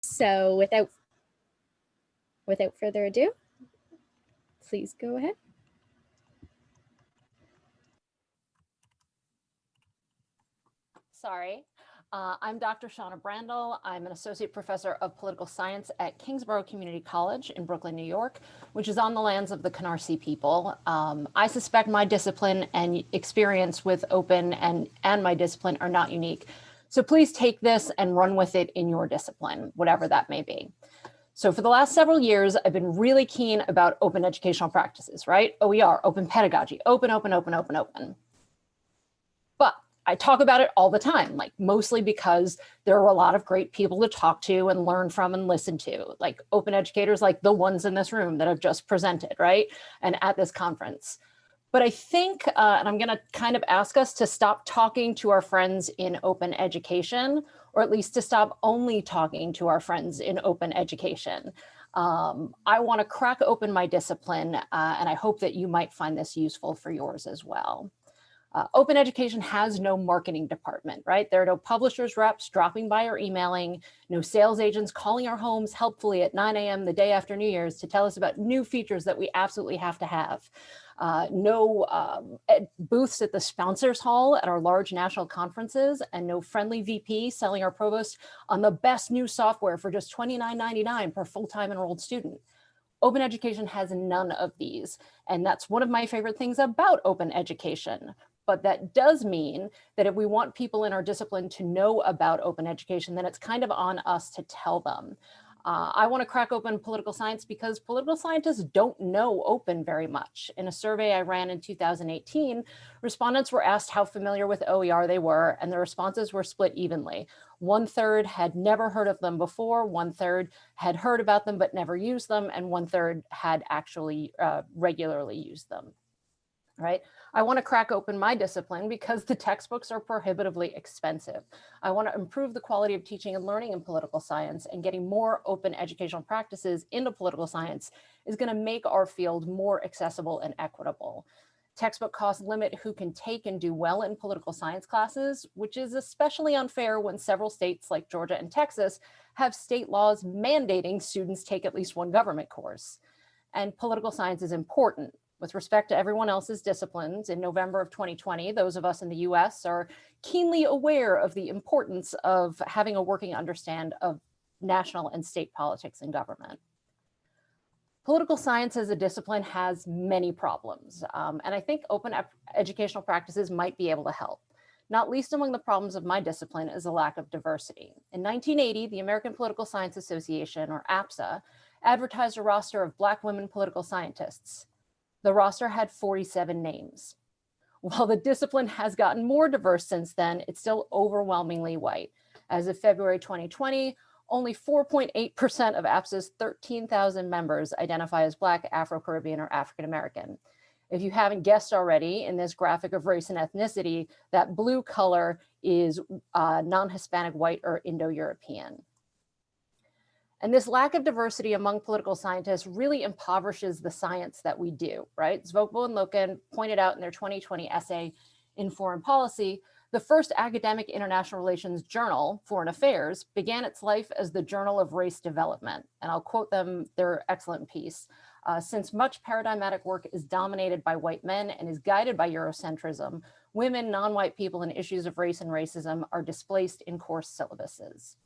So without, without further ado, please go ahead. Sorry. Uh, I'm Dr. Shawna Brandle. I'm an associate professor of political science at Kingsborough Community College in Brooklyn, New York, which is on the lands of the Canarsie people. Um, I suspect my discipline and experience with open and, and my discipline are not unique. So please take this and run with it in your discipline, whatever that may be. So for the last several years, I've been really keen about open educational practices, right? OER, open pedagogy, open, open, open, open, open. But I talk about it all the time, like mostly because there are a lot of great people to talk to and learn from and listen to, like open educators like the ones in this room that have just presented, right? And at this conference. But I think, uh, and I'm gonna kind of ask us to stop talking to our friends in open education, or at least to stop only talking to our friends in open education. Um, I wanna crack open my discipline, uh, and I hope that you might find this useful for yours as well. Uh, open education has no marketing department, right? There are no publishers reps dropping by or emailing, no sales agents calling our homes helpfully at 9 a.m. the day after New Year's to tell us about new features that we absolutely have to have. Uh, no um, booths at the sponsors hall at our large national conferences and no friendly VP selling our provost on the best new software for just $29.99 per full-time enrolled student. Open education has none of these. And that's one of my favorite things about open education, but that does mean that if we want people in our discipline to know about open education, then it's kind of on us to tell them. Uh, I want to crack open political science because political scientists don't know open very much. In a survey I ran in 2018, respondents were asked how familiar with OER they were, and the responses were split evenly. One third had never heard of them before, one third had heard about them but never used them, and one third had actually uh, regularly used them, right? I want to crack open my discipline because the textbooks are prohibitively expensive. I want to improve the quality of teaching and learning in political science and getting more open educational practices into political science is going to make our field more accessible and equitable. Textbook costs limit who can take and do well in political science classes, which is especially unfair when several states like Georgia and Texas have state laws mandating students take at least one government course. And political science is important, with respect to everyone else's disciplines, in November of 2020, those of us in the US are keenly aware of the importance of having a working understand of national and state politics and government. Political science as a discipline has many problems, um, and I think open educational practices might be able to help. Not least among the problems of my discipline is a lack of diversity. In 1980, the American Political Science Association, or APSA, advertised a roster of Black women political scientists. The roster had 47 names. While the discipline has gotten more diverse since then, it's still overwhelmingly white. As of February 2020, only 4.8% of APSA's 13,000 members identify as Black, Afro-Caribbean, or African-American. If you haven't guessed already in this graphic of race and ethnicity, that blue color is uh, non-Hispanic, white, or Indo-European. And this lack of diversity among political scientists really impoverishes the science that we do, right? Zvobgo and Loken pointed out in their 2020 essay in Foreign Policy, the first academic international relations journal, Foreign Affairs, began its life as the Journal of Race Development. And I'll quote them, their excellent piece. Uh, since much paradigmatic work is dominated by white men and is guided by Eurocentrism, women, non-white people, and issues of race and racism are displaced in course syllabuses.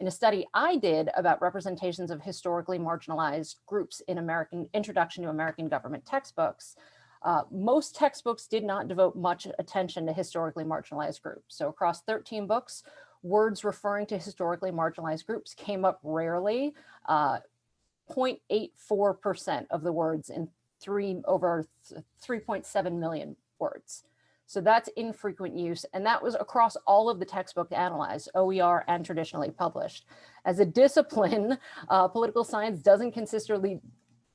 In a study I did about representations of historically marginalized groups in American Introduction to American Government textbooks, uh, most textbooks did not devote much attention to historically marginalized groups. So across 13 books, words referring to historically marginalized groups came up rarely, 0.84% uh, of the words in three over 3.7 million words. So that's infrequent use. And that was across all of the textbook analyzed, OER and traditionally published. As a discipline, uh, political science doesn't consistently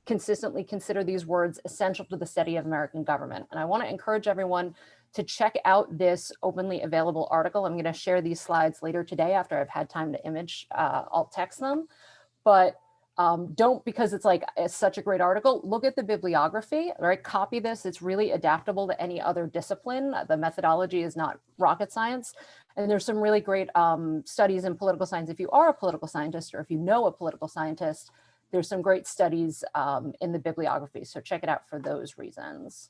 consistently consider these words essential to the study of American government. And I wanna encourage everyone to check out this openly available article. I'm gonna share these slides later today after I've had time to image, uh, alt text them. But um, don't because it's like it's such a great article. Look at the bibliography, right? Copy this. It's really adaptable to any other discipline. The methodology is not rocket science. And there's some really great um, studies in political science. If you are a political scientist or if you know a political scientist, there's some great studies um, in the bibliography. So check it out for those reasons.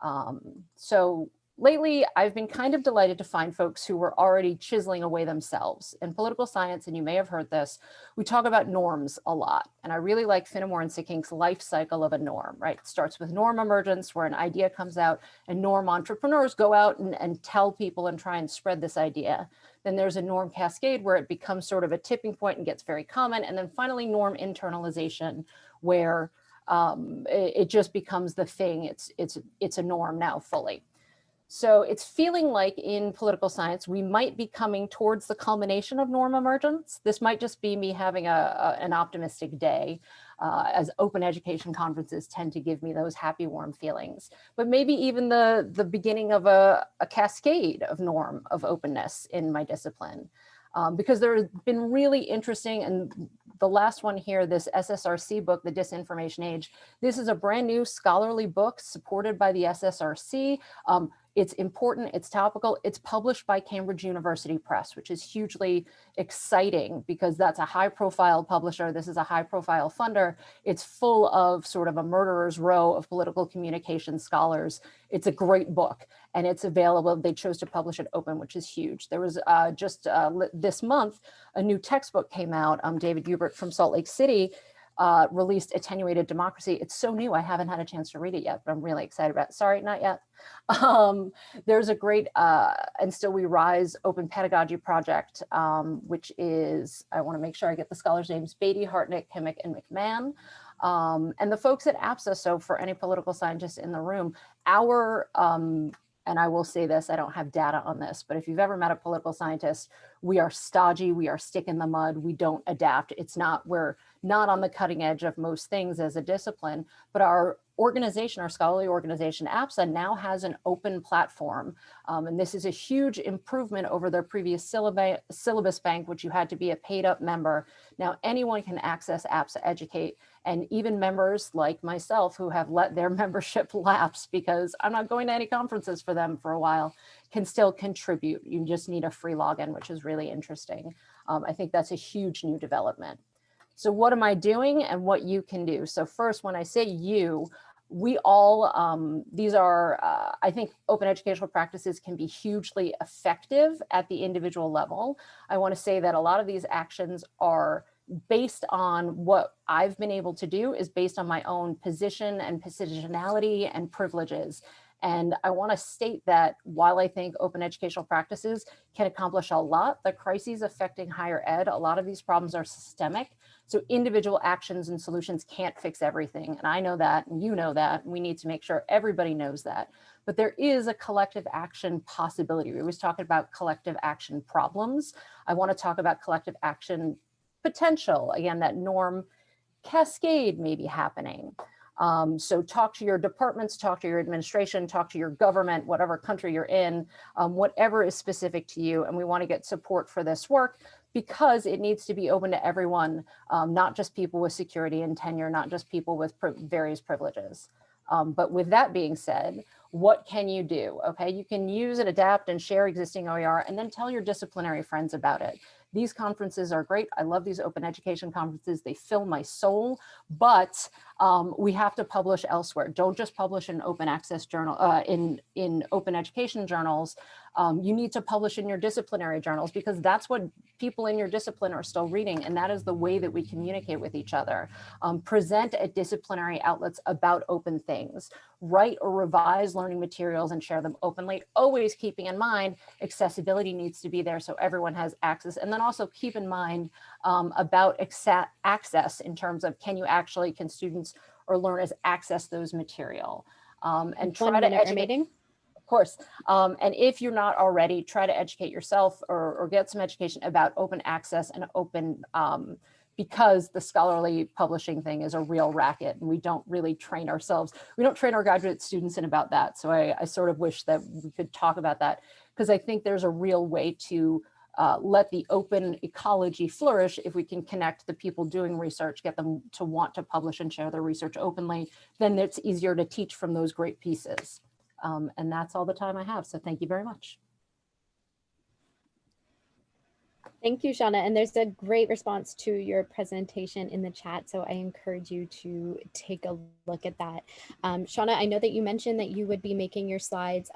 Um, so lately, I've been kind of delighted to find folks who were already chiseling away themselves. In political science, and you may have heard this, we talk about norms a lot. And I really like Finnemore and Sikkink's life cycle of a norm, right? It starts with norm emergence, where an idea comes out and norm entrepreneurs go out and, and tell people and try and spread this idea. Then there's a norm cascade where it becomes sort of a tipping point and gets very common. And then finally norm internalization, where um, it, it just becomes the thing. It's, it's, it's a norm now fully. So it's feeling like in political science, we might be coming towards the culmination of norm emergence. This might just be me having a, a an optimistic day uh, as open education conferences tend to give me those happy, warm feelings. But maybe even the, the beginning of a, a cascade of norm of openness in my discipline. Um, because there has been really interesting and the last one here, this SSRC book, The Disinformation Age, this is a brand new scholarly book supported by the SSRC. Um, it's important, it's topical, it's published by Cambridge University Press, which is hugely exciting because that's a high profile publisher. This is a high profile funder. It's full of sort of a murderer's row of political communication scholars. It's a great book and it's available. They chose to publish it open, which is huge. There was uh, just uh, this month, a new textbook came out. Um, David Hubert from Salt Lake City uh, released Attenuated Democracy. It's so new, I haven't had a chance to read it yet, but I'm really excited about it. Sorry, not yet. Um, there's a great uh, And Still We Rise open pedagogy project, um, which is, I wanna make sure I get the scholars' names, Beatty, Hartnett, Kimmick, and McMahon. Um, and the folks at APSA, so for any political scientists in the room, our um, and I will say this, I don't have data on this, but if you've ever met a political scientist, we are stodgy, we are stick in the mud, we don't adapt. It's not, we're not on the cutting edge of most things as a discipline, but our organization, our scholarly organization, APSA, now has an open platform. Um, and this is a huge improvement over their previous syllabus, syllabus bank, which you had to be a paid up member. Now anyone can access APSA Educate and even members like myself who have let their membership lapse because I'm not going to any conferences for them for a while can still contribute. You just need a free login, which is really interesting. Um, I think that's a huge new development. So what am I doing and what you can do? So first, when I say you, we all, um, these are, uh, I think open educational practices can be hugely effective at the individual level. I wanna say that a lot of these actions are based on what I've been able to do is based on my own position and positionality and privileges. And I want to state that while I think open educational practices can accomplish a lot, the crises affecting higher ed, a lot of these problems are systemic. So individual actions and solutions can't fix everything. And I know that, and you know that, we need to make sure everybody knows that. But there is a collective action possibility. We always talk about collective action problems. I want to talk about collective action potential. Again, that norm cascade may be happening. Um, so talk to your departments, talk to your administration, talk to your government, whatever country you're in, um, whatever is specific to you. And we want to get support for this work because it needs to be open to everyone, um, not just people with security and tenure, not just people with various privileges. Um, but with that being said, what can you do? Okay, you can use and adapt and share existing OER and then tell your disciplinary friends about it. These conferences are great. I love these open education conferences. They fill my soul, but um, we have to publish elsewhere. Don't just publish in open access journal, uh, in, in open education journals. Um, you need to publish in your disciplinary journals because that's what people in your discipline are still reading. And that is the way that we communicate with each other. Um, present at disciplinary outlets about open things. Write or revise learning materials and share them openly, always keeping in mind accessibility needs to be there so everyone has access. And then also keep in mind um, about access in terms of can you actually, can students or learners access those material um, and try to educate of course. Um, and if you're not already, try to educate yourself or, or get some education about open access and open, um, because the scholarly publishing thing is a real racket and we don't really train ourselves. We don't train our graduate students in about that. So I, I sort of wish that we could talk about that because I think there's a real way to uh, let the open ecology flourish if we can connect the people doing research, get them to want to publish and share their research openly, then it's easier to teach from those great pieces. Um, and that's all the time I have. So thank you very much. Thank you, Shawna. And there's a great response to your presentation in the chat. So I encourage you to take a look at that. Um, Shawna, I know that you mentioned that you would be making your slides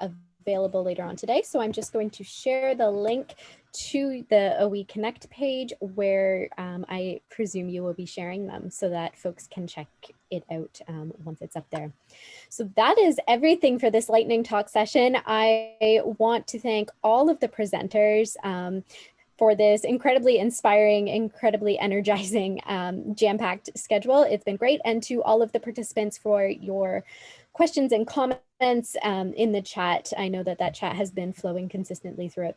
available later on today. So I'm just going to share the link to the OE Connect page where um, I presume you will be sharing them so that folks can check it out um, once it's up there. So that is everything for this lightning talk session. I want to thank all of the presenters um, for this incredibly inspiring, incredibly energizing, um, jam-packed schedule. It's been great. And to all of the participants for your questions and comments um, in the chat. I know that that chat has been flowing consistently throughout